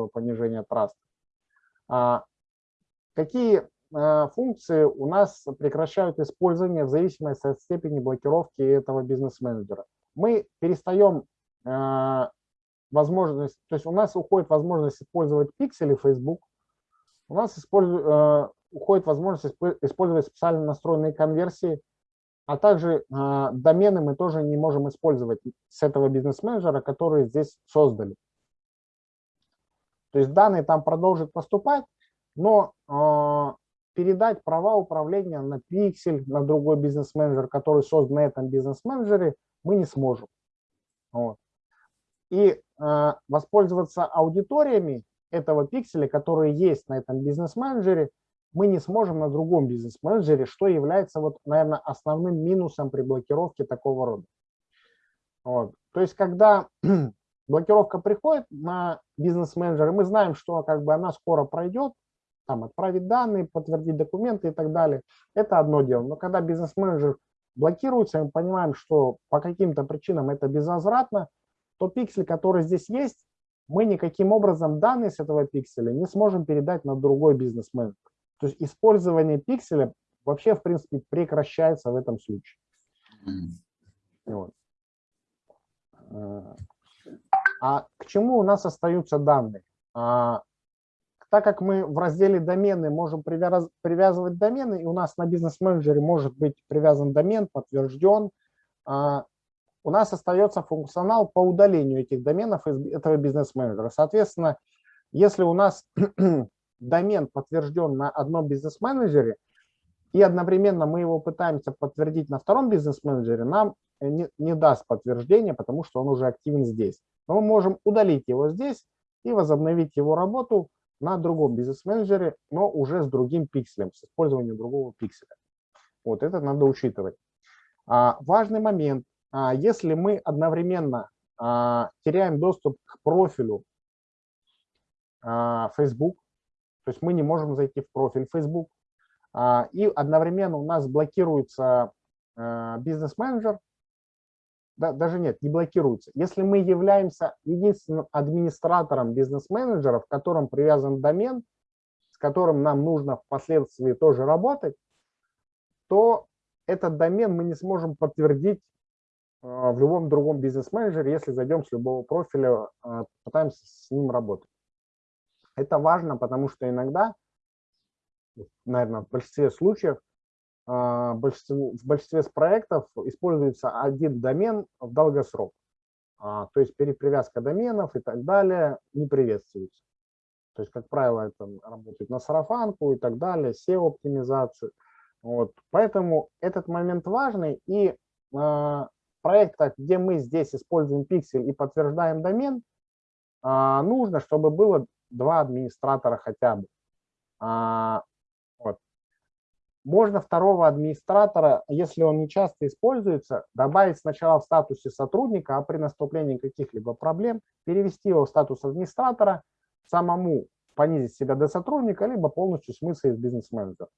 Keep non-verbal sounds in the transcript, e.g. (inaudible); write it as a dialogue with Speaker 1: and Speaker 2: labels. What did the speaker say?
Speaker 1: резкого понижения траста. А, какие а, функции у нас прекращают использование в зависимости от степени блокировки этого бизнес-менеджера? Мы перестаем а, возможность, то есть у нас уходит возможность использовать пиксели Facebook, у нас использует, уходит возможность использовать специально настроенные конверсии, а также э, домены мы тоже не можем использовать с этого бизнес-менеджера, который здесь создали. То есть данные там продолжат поступать, но э, передать права управления на пиксель, на другой бизнес-менеджер, который создан на этом бизнес-менеджере, мы не сможем. Вот. И э, воспользоваться аудиториями этого пикселя, которые есть на этом бизнес-менеджере, мы не сможем на другом бизнес-менеджере, что является, вот, наверное, основным минусом при блокировке такого рода. Вот. То есть, когда (clears throat) блокировка приходит на бизнес-менеджер, мы знаем, что как бы она скоро пройдет, там, отправить данные, подтвердить документы и так далее, это одно дело. Но когда бизнес-менеджер блокируется, мы понимаем, что по каким-то причинам это безвозвратно, то пиксель, который здесь есть, мы никаким образом данные с этого пикселя не сможем передать на другой бизнес-менеджер. То есть использование пикселя вообще, в принципе, прекращается в этом случае. Вот. А к чему у нас остаются данные? А, так как мы в разделе домены можем привязывать домены, и у нас на бизнес-менеджере может быть привязан домен, подтвержден, а, у нас остается функционал по удалению этих доменов из этого бизнес-менеджера. Соответственно, если у нас (clears throat) домен подтвержден на одном бизнес-менеджере, и одновременно мы его пытаемся подтвердить на втором бизнес-менеджере, нам не, не даст подтверждения, потому что он уже активен здесь. Но мы можем удалить его здесь и возобновить его работу на другом бизнес-менеджере, но уже с другим пикселем, с использованием другого пикселя. Вот это надо учитывать. А, важный момент. А, если мы одновременно а, теряем доступ к профилю а, Facebook, то есть мы не можем зайти в профиль Facebook. А, и одновременно у нас блокируется а, бизнес-менеджер, да, даже нет, не блокируется. Если мы являемся единственным администратором бизнес-менеджера, в котором привязан домен, с которым нам нужно впоследствии тоже работать, то этот домен мы не сможем подтвердить а, в любом другом бизнес-менеджере, если зайдем с любого профиля, пытаемся с ним работать. Это важно, потому что иногда, наверное, в большинстве случаев, а, в большинстве проектов используется один домен в долгосрок. А, то есть перепривязка доменов и так далее не приветствуется. То есть, как правило, это работает на сарафанку и так далее, SEO-оптимизацию. Вот. Поэтому этот момент важный. И э, в проектах, где мы здесь используем пиксель и подтверждаем домен, э, нужно, чтобы было два администратора хотя бы. А, вот. Можно второго администратора, если он не часто используется, добавить сначала в статусе сотрудника, а при наступлении каких-либо проблем перевести его в статус администратора, самому понизить себя до сотрудника, либо полностью смыться из бизнес-менеджера.